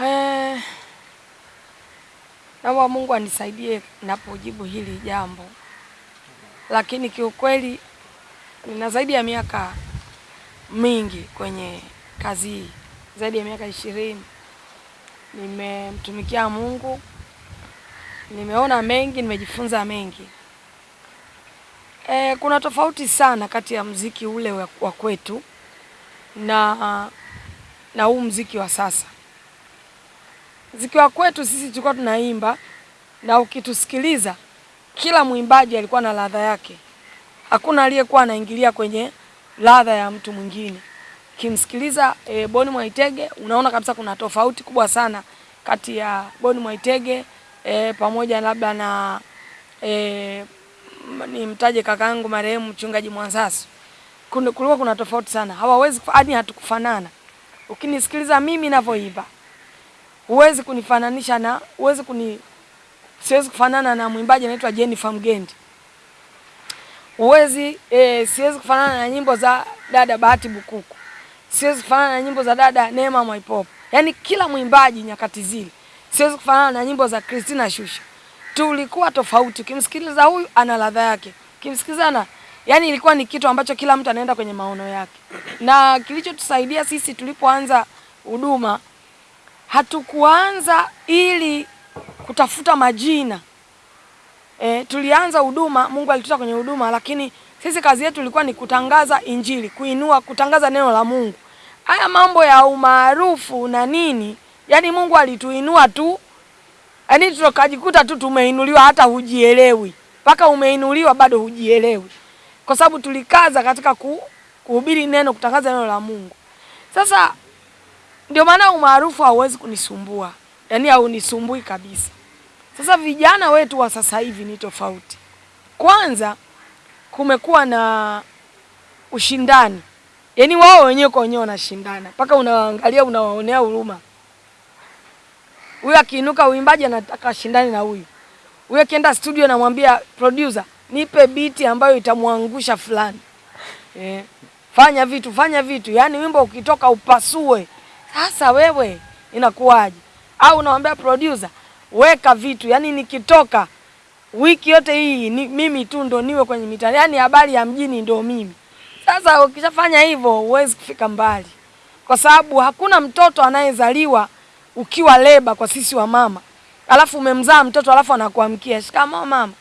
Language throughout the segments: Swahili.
Eh, naomba Mungu anisaidie napojibu hili jambo, lakini kiukweli nina zaidi ya miaka mingi kwenye kazi hii, zaidi ya miaka ishirini. Nimemtumikia Mungu, nimeona mengi, nimejifunza mengi. E, kuna tofauti sana kati ya mziki ule wa kwetu na na huu mziki wa sasa. Mziki wa kwetu sisi tulikuwa tunaimba na ukitusikiliza, kila mwimbaji alikuwa na ladha yake. Hakuna aliyekuwa anaingilia kwenye ladha ya mtu mwingine. Kimsikiliza e, Boni Mwaitege unaona kabisa kuna tofauti kubwa sana kati ya Boni Mwaitege e, pamoja labda na e, nimtaje kakaangu marehemu mchungaji Mwansasu. Kulikuwa kuna tofauti sana, hawawezi hatukufanana. Ukinisikiliza mimi ninavyoimba huwezi kunifananisha na huwezi kuni siwezi kufanana na mwimbaji anaitwa Jennifer Mgendi. Huwezi e, siwezi kufanana na nyimbo za dada Bahati Bukuku. Siwezi kufanana na nyimbo za dada Neema Mwaipopo. Yaani kila mwimbaji nyakati zile. Siwezi kufanana na nyimbo za Christina Shusha. Tulikuwa tofauti. Ukimsikiliza huyu ana ladha yake. Ukimsikilizana yaani ilikuwa ni kitu ambacho kila mtu anaenda kwenye maono yake. Na kilichotusaidia sisi tulipoanza huduma hatukuanza ili kutafuta majina. E, tulianza huduma, Mungu alituta kwenye huduma, lakini sisi kazi yetu ilikuwa ni kutangaza Injili, kuinua, kutangaza neno la Mungu. Haya mambo ya umaarufu na nini, yani Mungu alituinua tu, yani tukajikuta tu tumeinuliwa, hata hujielewi, mpaka umeinuliwa bado hujielewi, kwa sababu tulikaza katika ku, kuhubiri neno, kutangaza neno la Mungu. Sasa ndio maana umaarufu hauwezi kunisumbua, yaani haunisumbui kabisa. Sasa vijana wetu wa sasa hivi ni tofauti. Kwanza kumekuwa na ushindani, yaani wao wenyewe kwa wenyewe wanashindana mpaka unawaangalia unawaonea huruma. Huyu akiinuka uimbaji anataka ashindane na huyu, huyu akienda studio namwambia producer, nipe biti ambayo itamwangusha fulani eh, fanya vitu fanya vitu, yaani wimbo ukitoka upasue. Sasa wewe inakuwaje? Au unamwambia producer weka vitu, yani nikitoka wiki yote hii ni, mimi tu ndo niwe kwenye mitandao, yaani habari ya mjini ndo mimi. Sasa ukishafanya hivyo huwezi kufika mbali, kwa sababu hakuna mtoto anayezaliwa ukiwa leba kwa sisi wa mama, alafu umemzaa mtoto alafu anakuamkia shikamoo mama,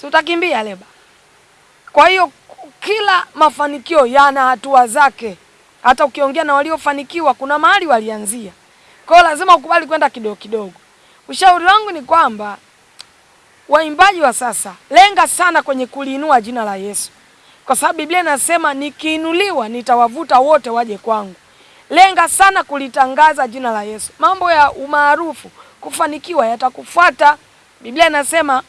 si utakimbia leba? Kwa hiyo kila mafanikio yana hatua zake. Hata ukiongea na waliofanikiwa kuna mahali walianzia, kwa hiyo lazima ukubali kwenda kidogo kidogo. Ushauri wangu ni kwamba waimbaji wa sasa, lenga sana kwenye kuliinua jina la Yesu, kwa sababu Biblia inasema nikiinuliwa nitawavuta wote waje kwangu. Lenga sana kulitangaza jina la Yesu. Mambo ya umaarufu, kufanikiwa yatakufuata. Biblia inasema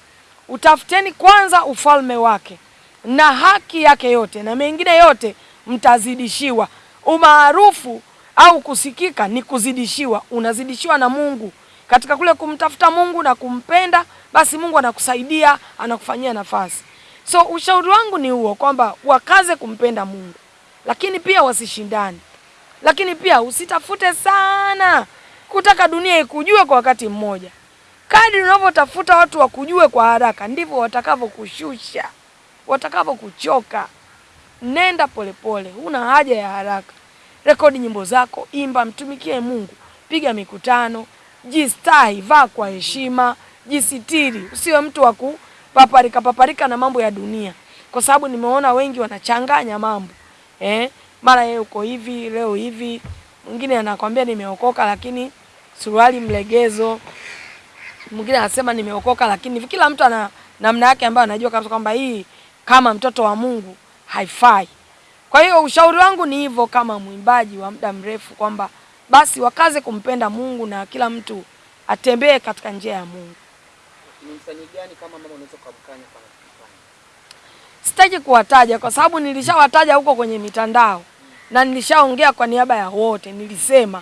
utafuteni kwanza ufalme wake na haki yake yote, na mengine yote mtazidishiwa. Umaarufu au kusikika ni kuzidishiwa, unazidishiwa na Mungu katika kule kumtafuta Mungu na kumpenda, basi Mungu anakusaidia, anakufanyia nafasi. So ushauri wangu ni huo kwamba wakaze kumpenda Mungu, lakini pia wasishindane, lakini pia usitafute sana kutaka dunia ikujue kwa wakati mmoja. Kadri unavyotafuta watu wakujue kwa haraka, ndivyo watakavyokushusha, watakavyokuchoka. Nenda polepole, huna haja ya haraka. Rekodi nyimbo zako, imba, mtumikie Mungu, piga mikutano, jistahi, vaa kwa heshima, jisitiri, usiwe mtu wa kupaparika paparika na mambo ya dunia, kwa sababu nimeona wengi wanachanganya mambo. Eh, mara yeye uko hivi leo hivi, mwingine anakwambia nimeokoka lakini suruali mlegezo, mwingine anasema nimeokoka lakini. Kila mtu ana namna yake ambayo anajua kabisa kwamba hii kama mtoto wa Mungu haifai. Kwa hiyo ushauri wangu ni hivyo, kama mwimbaji wa muda mrefu, kwamba basi wakaze kumpenda Mungu na kila mtu atembee katika njia ya Mungu. Ni msanii gani kama mama unaweza kumkanya kwa? Sitaki kuwataja kwa sababu nilishawataja huko kwenye mitandao na nilishaongea kwa niaba ya wote, nilisema,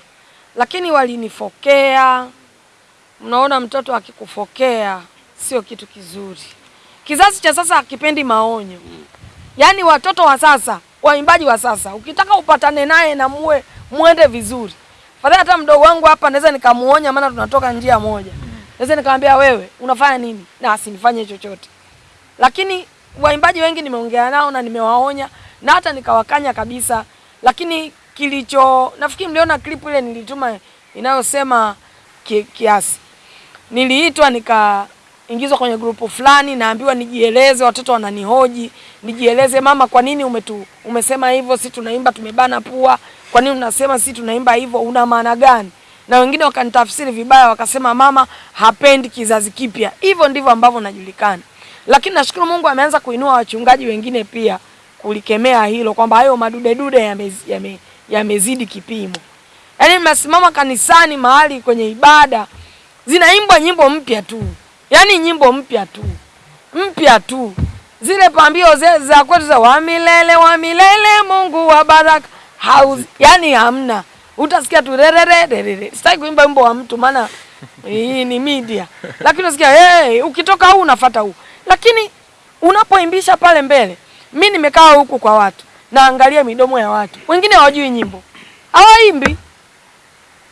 lakini walinifokea. Mnaona, mtoto akikufokea sio kitu kizuri. Kizazi cha sasa hakipendi maonyo. Yaani watoto wa sasa, waimbaji wa sasa, ukitaka upatane naye na muwe muende vizuri, Fadhali hata mdogo wangu hapa naweza nikamuonya, maana tunatoka njia moja. Naweza nikamwambia wewe unafanya nini, na asinifanye chochote. Lakini waimbaji wengi nimeongea nao na nimewaonya na hata nikawakanya kabisa, lakini kilicho nafikiri mliona clip ile nilituma inayosema kiasi niliitwa nikaingizwa kwenye grupu fulani, naambiwa nijieleze, watoto wananihoji nijieleze, mama, kwa nini umetu, umesema hivyo? Si tunaimba tumebana pua, kwa nini unasema si tunaimba hivyo? Una maana gani? Na wengine wakanitafsiri vibaya, wakasema mama hapendi kizazi kipya. Hivyo ndivyo ambavyo najulikana, lakini nashukuru Mungu ameanza kuinua wachungaji wengine pia kulikemea hilo kwamba hayo madudedude yamezidi yame, yamezidi kipimo. Yaani mnasimama kanisani mahali kwenye ibada zinaimbwa nyimbo mpya tu, yaani nyimbo mpya tu. Mpya tu, zile pambio za kwetu za wa milele wa milele Mungu wa baraka. Hauz, yaani hamna. Utasikia tu rerere. Sitaki kuimba wimbo wa mtu, maana hii ni media, lakini unasikia hey, ukitoka huu unafuata huu, lakini unapoimbisha pale mbele, mi nimekaa huku kwa watu naangalia midomo ya watu, wengine hawajui nyimbo, hawaimbi.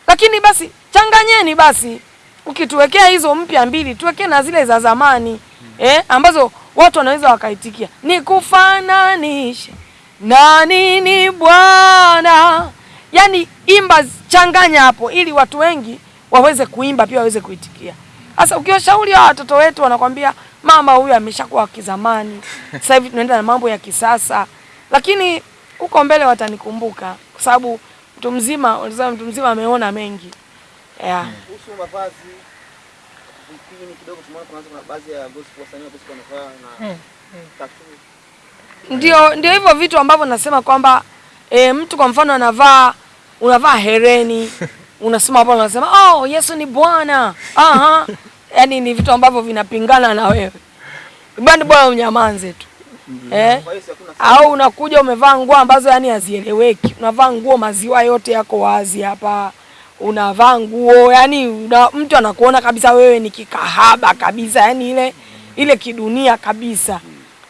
Lakini basi changanyeni basi, ukituwekea hizo mpya mbili, tuwekee na zile za zamani hmm. eh, ambazo watu wanaweza wakaitikia. Nikufananishe na nini Bwana? Yani imba, changanya hapo, ili watu wengi waweze kuimba pia waweze kuitikia. Sasa ukiwashauri hawa watoto wetu, wanakwambia mama, huyu ameshakuwa wa kizamani, sasa hivi tunaenda na mambo ya kisasa, lakini huko mbele watanikumbuka kwa sababu mtu mzima, mtu mzima ameona mengi yeah. Kuhusu mavazi vipini kidogo, tumeona kuna kuna baadhi ya gospel wasanii wa gospel wanavaa na tattoo. Ndio, ndio hivyo vitu ambavyo nasema kwamba e, mtu kwa mfano anavaa unavaa hereni unasema hapo unasema oh, Yesu ni Bwana. Aha. Yaani ni vitu ambavyo vinapingana na wewe. Bwana bwana unyamanze tu. Eh? Kwa hiyo Au unakuja umevaa nguo ambazo yani hazieleweki. Unavaa nguo maziwa yote yako wazi hapa. Unavaa nguo yani una, mtu anakuona kabisa wewe ni kikahaba kabisa, yani ile ile kidunia kabisa.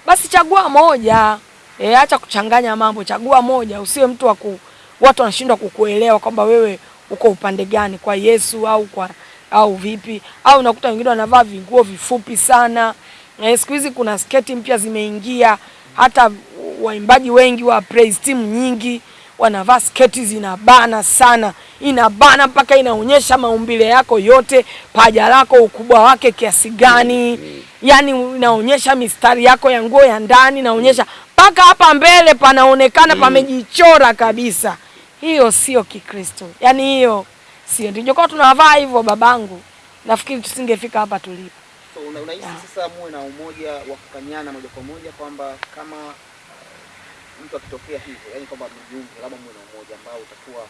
Basi chagua moja. E, acha kuchanganya mambo, chagua moja. Usiwe mtu wa ku, watu wanashindwa kukuelewa kwamba wewe uko upande gani, kwa Yesu au kwa au vipi? Au unakuta wengine wanavaa vinguo vifupi sana. E, siku hizi kuna sketi mpya zimeingia, hata waimbaji wengi wa praise team nyingi wanavaa sketi zinabana sana, inabana mpaka inaonyesha maumbile yako yote, paja lako ukubwa wake kiasi gani, yani inaonyesha mistari yako ya nguo ya ndani, inaonyesha mpaka hapa mbele panaonekana pamejichora kabisa. Hiyo sio Kikristo, yani hiyo sio. Ndijokuwa tunavaa hivyo babangu, nafikiri tusingefika hapa tulipo. So, una- unahisi sasa muwe na umoja wa kukanyana moja kwa moja kwamba kama mtu akitokea hivyo, yani kwamba mjiunge, labda muwe na umoja ambao utakuwa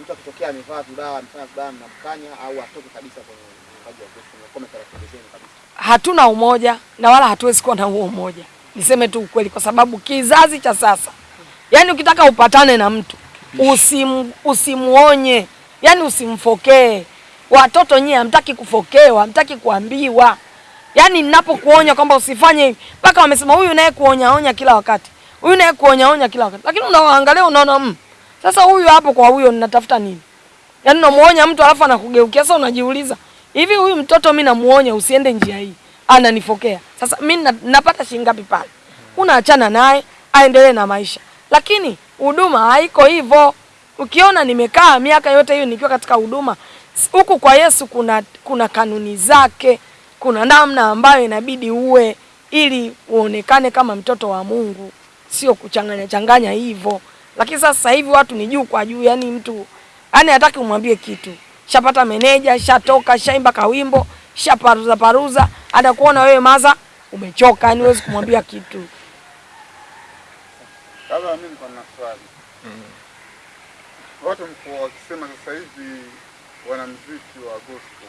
mtu akitokea amevaa vibaya, amefanya vibaya, mnamkanya au atoke kabisa kwenye mpaji wa gospel, mnakuwa zenu kabisa. hatuna umoja na wala hatuwezi kuwa na huo umoja. Niseme tu ukweli, kwa sababu kizazi cha sasa, yani ukitaka upatane na mtu usim, usimuonye, yani usimfokee. Watoto nyie hamtaki kufokewa, hamtaki kuambiwa. Yani ninapokuonya kwamba usifanye hivi, mpaka wamesema huyu naye kuonya onya kila wakati, huyu naye kuonya onya kila wakati, lakini unaangalia unaona mm, sasa huyu hapo kwa huyo ninatafuta nini? Yaani unamuonya mtu alafu anakugeukia. Sasa unajiuliza, hivi huyu mtoto mimi namuonya usiende njia hii, ananifokea. Sasa mimi na- napata shilingi ngapi pale? Unaachana naye aendelee na maisha. Lakini huduma haiko hivyo. Ukiona nimekaa miaka yote hiyo nikiwa katika huduma huku kwa Yesu, kuna kuna kanuni zake, kuna namna ambayo inabidi uwe ili uonekane kama mtoto wa Mungu, sio kuchanganya changanya hivyo. Lakini sasa hivi watu ni juu kwa juu, yani mtu yani hataki umwambie kitu. Shapata meneja, shatoka, shaimba kawimbo, shaparuza paruza, hata kuona wewe maza umechoka, yani huwezi kumwambia kitu. Sasa mimi niko na swali. Watu mko wakisema sasa hivi wanamuziki wa gospel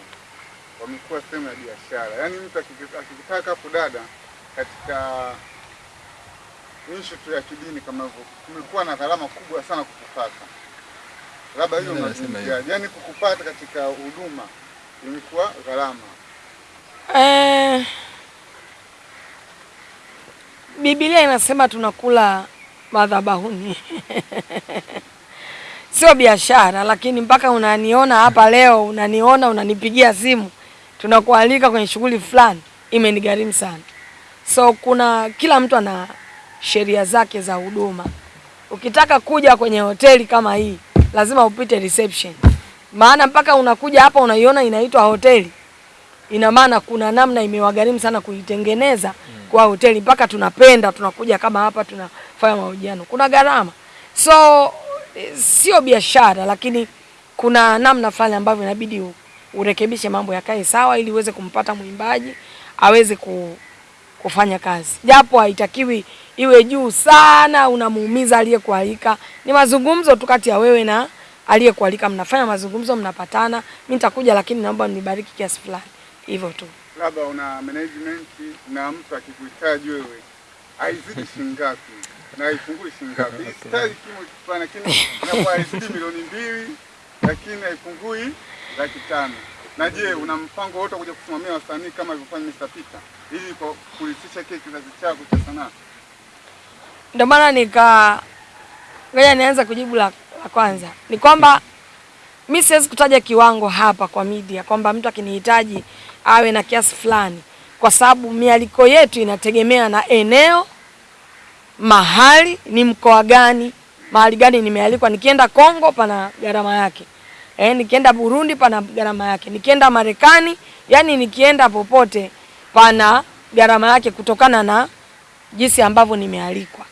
wamekuwa sehemu ya biashara, yaani mtu akiki- akikitaka kudada katika ishu tu ya kidini kama hivyo, kumekuwa na gharama kubwa sana kukupata. Labda hiyo unazungumziaje? Yaani kukupata katika huduma imekuwa gharama. Eh, Biblia inasema tunakula madhabahuni. sio biashara, lakini mpaka unaniona hapa leo, unaniona unanipigia simu, tunakualika kwenye shughuli fulani, imenigharimu sana. So kuna kila mtu ana sheria zake za huduma. Ukitaka kuja kwenye hoteli kama hii, lazima upite reception, maana mpaka unakuja hapa unaiona inaitwa hoteli, ina maana kuna namna imewagharimu sana kuitengeneza kwa hoteli, mpaka tunapenda tunakuja kama hapa tunafanya mahojiano, kuna gharama. So sio biashara, lakini kuna namna fulani ambavyo inabidi urekebishe mambo yakae sawa, ili uweze kumpata mwimbaji aweze ku, kufanya kazi, japo haitakiwi iwe juu sana, unamuumiza aliyekualika. Ni mazungumzo tu kati ya wewe na aliyekualika, mnafanya mazungumzo, mnapatana, mimi nitakuja, lakini naomba mnibariki kiasi fulani, hivyo tu. labda una management na mtu akikuhitaji wewe haizidi shilingi ngapi na haipungui shilingi ngapi? Sitaji kimo kifana, lakini inakuwa haizidi milioni mbili, lakini haipungui laki tano. Na je, una mpango wote kuja kusimamia wasanii kama alivyofanya Mr. Peter ili kurithisha kile kizazi chako cha sanaa? Ndio maana nika ngoja nianza kujibu la, la kwanza ni kwamba mi siwezi kutaja kiwango hapa kwa media kwamba mtu akinihitaji awe na kiasi fulani, kwa sababu mialiko yetu inategemea na eneo, mahali, ni mkoa gani, mahali gani nimealikwa. Nikienda Kongo pana gharama yake, eh, nikienda Burundi pana gharama yake, nikienda Marekani, yani nikienda popote pana gharama yake kutokana na jinsi ambavyo nimealikwa.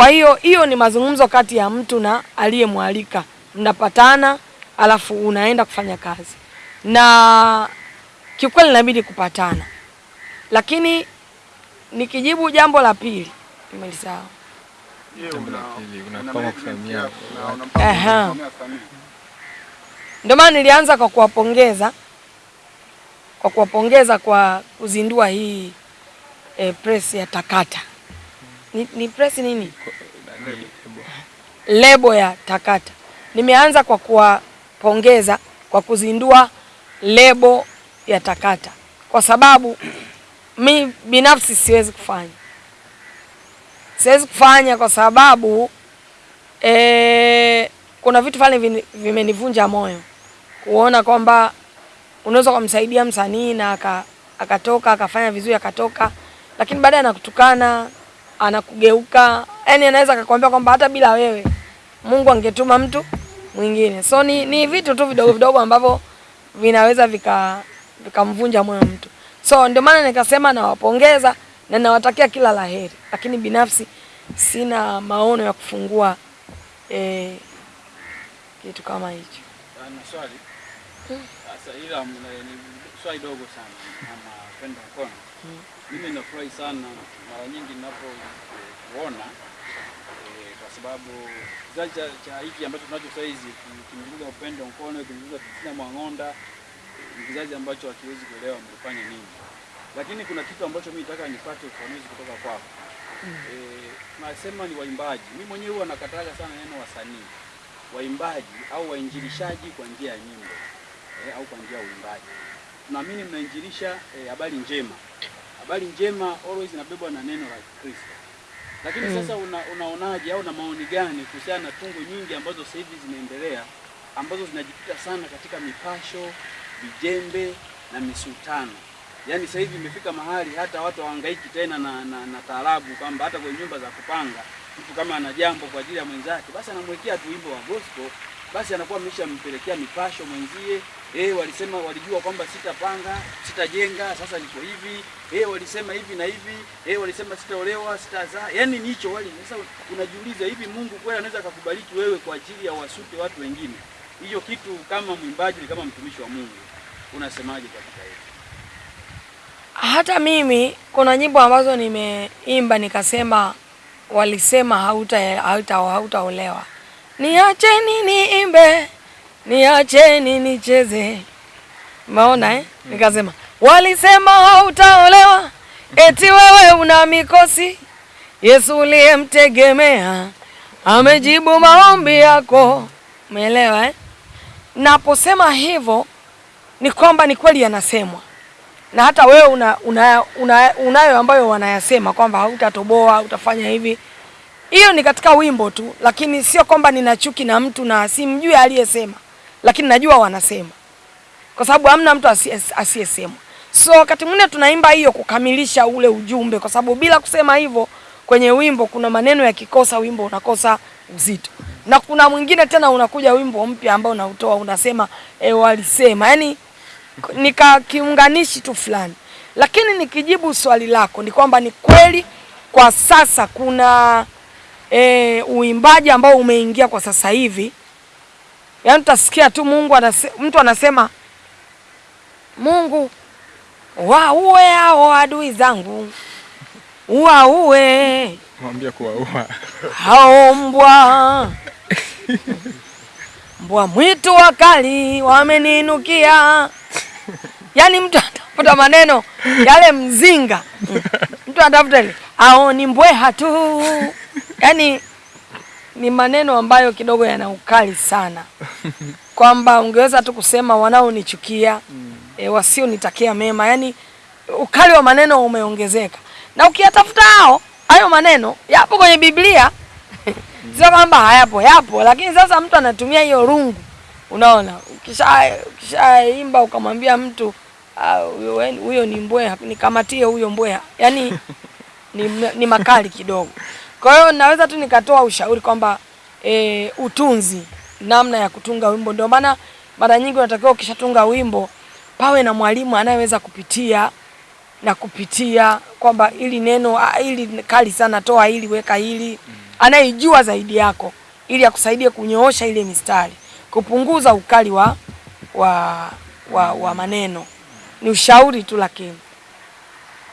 Kwa hiyo hiyo ni mazungumzo kati ya mtu na aliyemwalika, mnapatana alafu unaenda kufanya kazi, na kiukweli inabidi kupatana. Lakini nikijibu jambo la pili, nimelisahau. Ndio maana nilianza kwa kuwapongeza kwa kuwapongeza kwa kuzindua hii e, press ya Takata. Ni, ni press nini? Lebo ya Takata. Nimeanza kwa kuwapongeza kwa kuzindua lebo ya Takata, kwa sababu mi binafsi siwezi kufanya, siwezi kufanya kwa sababu e, kuna vitu fulani vimenivunja moyo kuona kwamba unaweza kumsaidia msanii na aka, akatoka akafanya vizuri akatoka, lakini baadaye anakutukana anakugeuka, yani anaweza akakwambia kwamba hata bila wewe Mungu angetuma mtu mwingine. So ni, ni vitu tu vidogo vidogo ambavyo vinaweza vika vikamvunja moyo mtu. So ndio maana nikasema nawapongeza na nawatakia kila la heri, lakini binafsi sina maono ya kufungua eh, kitu kama hicho. na swali sasa, ila swali dogo sana ama kwenda mkono. Mimi nafurahi sana mara nyingi ninapoona eh, kwa sababu kizazi cha, cha hiki ambacho tunacho sasa hizi kimzuga upendo mkono, kimzuga Christina Mwang'onda, ni kizazi ambacho hakiwezi kuelewa mlifanya nini, lakini kuna kitu ambacho mimi nataka nipate ufafanuzi kutoka kwako. Eh, nasema ni waimbaji. Mimi mwenyewe huwa nakataga sana neno wasanii waimbaji au wainjilishaji kwa njia ya nyimbo eh, au kwa njia ya uimbaji. Tunaamini mnainjilisha eh, habari njema. Habari njema always inabebwa na neno la Kristo. Lakini mm. sasa una, unaonaje au una maoni gani kuhusiana na tungo nyingi ambazo sasa hivi zinaendelea ambazo zinajikita sana katika mipasho, vijembe na misultano. Yaani sasa hivi imefika mahali hata watu hawahangaiki tena na, na, na taarabu kwamba hata kwenye nyumba za kupanga mtu kama ana jambo kwa ajili ya mwenzake basi anamwekea tu wimbo wa gospel, basi anakuwa ameshampelekea mipasho mwenzie. Eh, walisema walijua kwamba sitapanga, sitajenga, sasa niko hivi. Eh, walisema hivi na hivi. Eh, walisema sitaolewa, sitazaa. Yaani ni hicho wali. Sasa unajiuliza hivi Mungu kweli anaweza akakubariki wewe kwa ajili ya wasute watu wengine? Hiyo kitu kama mwimbaji, kama mtumishi wa Mungu, unasemaje katika hiyo? Hata mimi kuna nyimbo ambazo nimeimba nikasema, walisema hauta hauta hautaolewa, niacheni niimbe, niacheni nicheze. maona eh? Nikasema walisema hautaolewa, eti wewe una mikosi. Yesu uliyemtegemea amejibu maombi yako. Umeelewa eh? Naposema hivyo ni kwamba ni kweli yanasemwa na hata wewe una, una, una, unayo ambayo wanayasema kwamba hautatoboa utafanya hivi. hiyo ni katika wimbo tu, lakini sio kwamba nina chuki na mtu na simjui aliyesema, lakini najua wanasema, kwa sababu hamna mtu asiyesema. So wakati mwingine tunaimba hiyo kukamilisha ule ujumbe, kwa sababu bila kusema hivyo kwenye wimbo kuna maneno yakikosa, wimbo unakosa uzito, na kuna mwingine tena unakuja wimbo mpya ambao unautoa unasema e, walisema. Yani nika kiunganishi tu fulani. Lakini nikijibu swali lako ni kwamba ni kweli kwa sasa kuna e, uimbaji ambao umeingia kwa sasa hivi, yaani utasikia tu Mungu anase, mtu anasema Mungu waue hao adui zangu, waue. Mwambie kuwaua. hao mbwa. Mbwa mwitu wakali wameninukia. Yani mtu anatafuta maneno yale mzinga, mtu anatafuta ile ao ni mbweha tu, yani ni maneno ambayo kidogo yana ukali sana, kwamba ungeweza tu kusema wanaonichukia e, wasionitakia mema, yani ukali wa maneno umeongezeka, na ukiyatafuta hao hayo maneno yapo kwenye Biblia sio kwamba hayapo, yapo, lakini sasa mtu anatumia hiyo rungu. Unaona, ukisha ukishaimba ukamwambia mtu ah, huyo uh, ni mbweha, nikamatie huyo mbweha, yaani ni, ni makali kidogo. Kwa hiyo naweza tu nikatoa ushauri kwamba e, utunzi, namna ya kutunga wimbo. Ndio maana mara nyingi unatakiwa ukishatunga wimbo pawe na mwalimu anayeweza kupitia na kupitia kwamba ili neno ili hili kali sana, toa hili, weka hili, anayejua zaidi yako, ili akusaidie kunyoosha ile mistari, kupunguza ukali wa, wa, wa, wa maneno. Ni ushauri tu, lakini